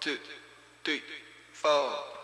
two, three, four.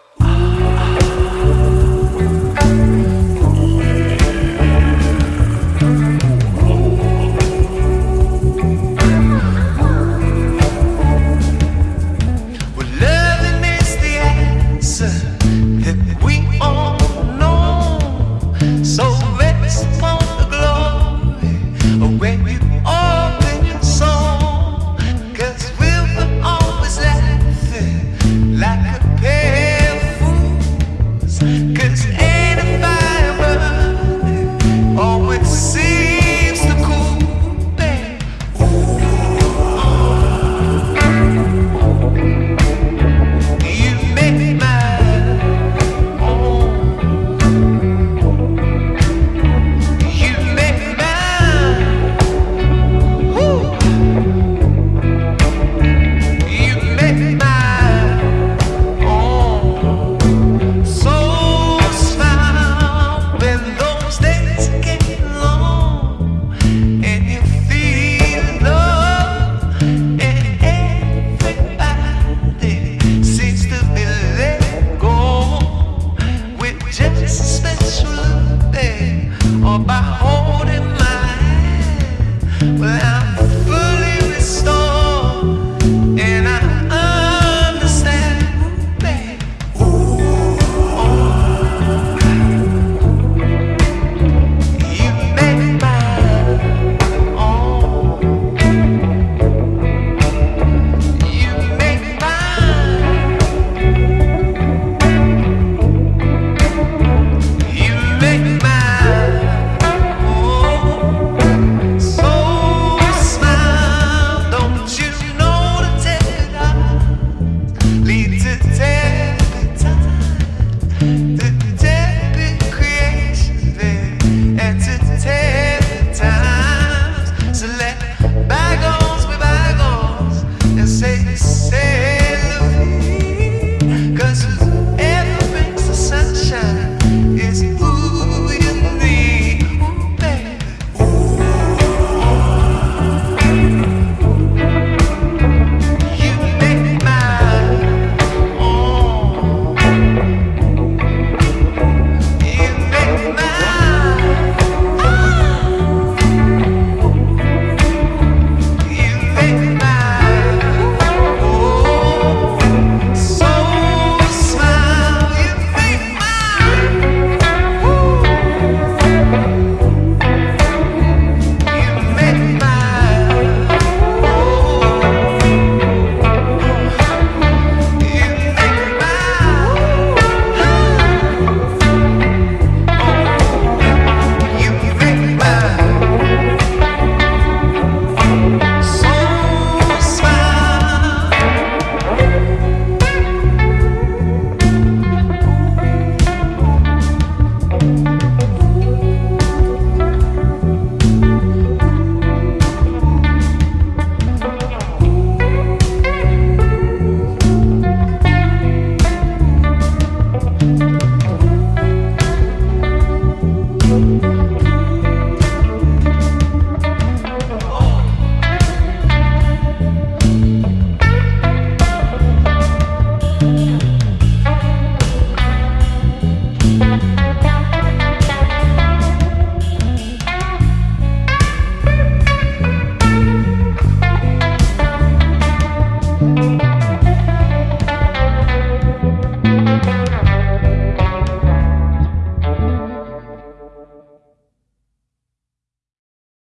Well,